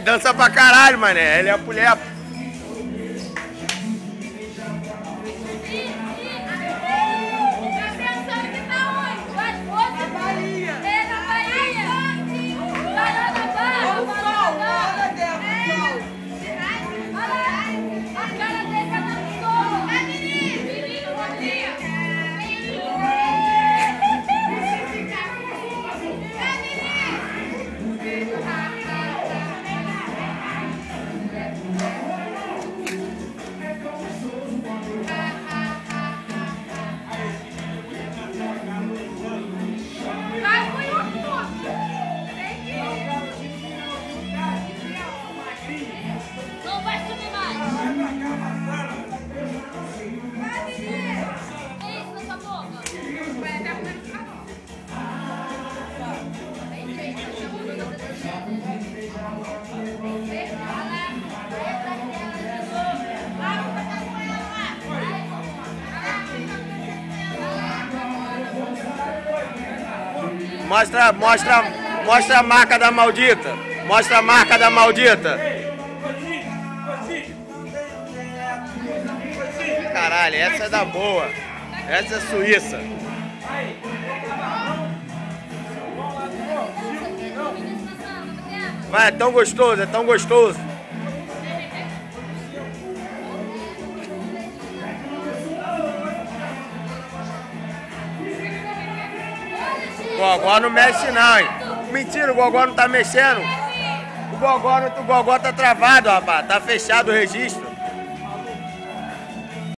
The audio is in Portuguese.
Dança pra caralho, mané. Ele é a mulher. Mostra, mostra, mostra a marca da maldita. Mostra a marca da maldita. Caralho, essa é da boa. Essa é suíça. Vai, é tão gostoso, é tão gostoso. Gogó não mexe não, hein? Mentira, o Gogó não tá mexendo. O Gogó, o Gogó tá travado, rapaz. Tá fechado o registro.